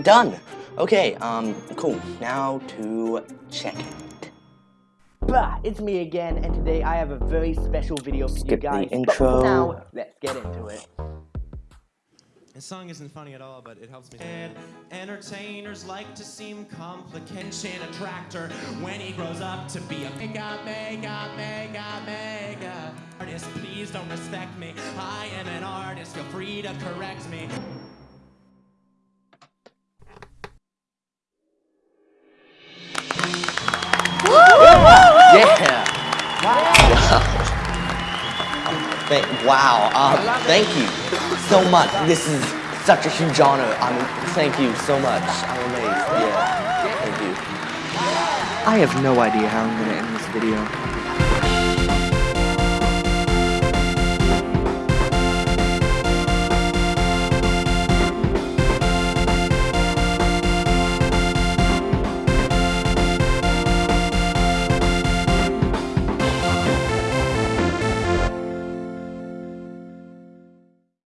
I'm done. Okay, um, cool. Now to check it. Bah, it's me again, and today I have a very special video for you Skip the guys. But intro. for now, let's get into it. This song isn't funny at all, but it helps me. And entertainers like to seem complication attractor when he grows up to be a mega, mega, mega, mega artist. Please don't respect me. I am an artist. Feel free to correct me. Thank, wow, um, thank you so much. This is such a huge honor. I mean, thank you so much. I'm amazed. Yeah, thank you. I have no idea how I'm gonna end this video.